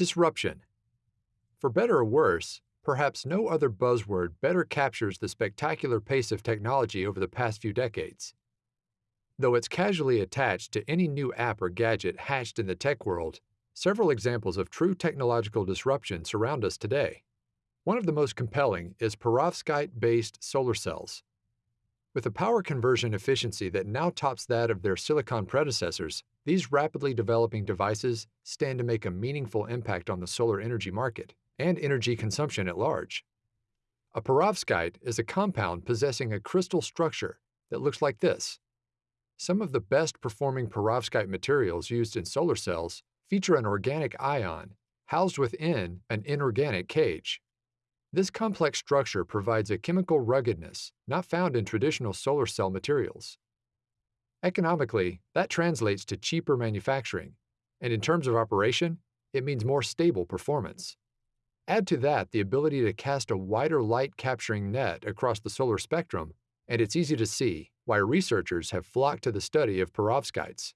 Disruption. For better or worse, perhaps no other buzzword better captures the spectacular pace of technology over the past few decades. Though it's casually attached to any new app or gadget hatched in the tech world, several examples of true technological disruption surround us today. One of the most compelling is perovskite-based solar cells. With a power conversion efficiency that now tops that of their silicon predecessors, these rapidly developing devices stand to make a meaningful impact on the solar energy market and energy consumption at large. A perovskite is a compound possessing a crystal structure that looks like this. Some of the best performing perovskite materials used in solar cells feature an organic ion housed within an inorganic cage. This complex structure provides a chemical ruggedness not found in traditional solar cell materials. Economically, that translates to cheaper manufacturing, and in terms of operation, it means more stable performance. Add to that the ability to cast a wider light capturing net across the solar spectrum, and it's easy to see why researchers have flocked to the study of perovskites.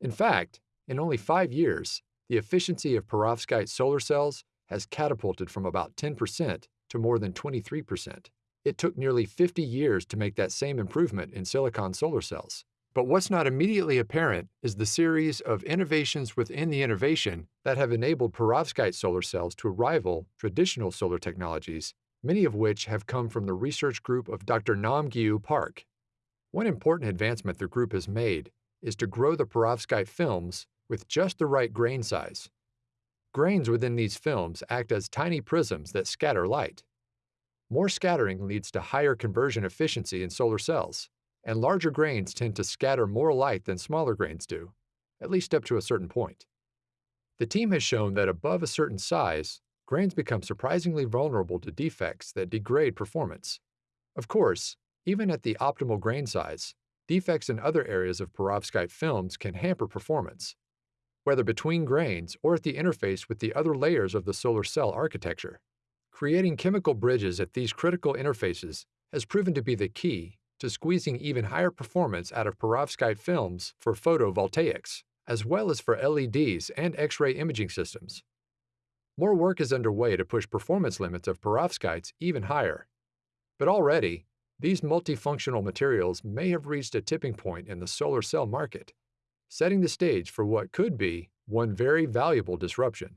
In fact, in only five years, the efficiency of perovskite solar cells has catapulted from about 10% to more than 23%. It took nearly 50 years to make that same improvement in silicon solar cells. But what's not immediately apparent is the series of innovations within the innovation that have enabled perovskite solar cells to rival traditional solar technologies, many of which have come from the research group of Dr. Nam Gyu Park. One important advancement the group has made is to grow the perovskite films with just the right grain size. Grains within these films act as tiny prisms that scatter light. More scattering leads to higher conversion efficiency in solar cells and larger grains tend to scatter more light than smaller grains do, at least up to a certain point. The team has shown that above a certain size, grains become surprisingly vulnerable to defects that degrade performance. Of course, even at the optimal grain size, defects in other areas of perovskite films can hamper performance, whether between grains or at the interface with the other layers of the solar cell architecture. Creating chemical bridges at these critical interfaces has proven to be the key to squeezing even higher performance out of perovskite films for photovoltaics, as well as for LEDs and X-ray imaging systems. More work is underway to push performance limits of perovskites even higher. But already, these multifunctional materials may have reached a tipping point in the solar cell market, setting the stage for what could be one very valuable disruption.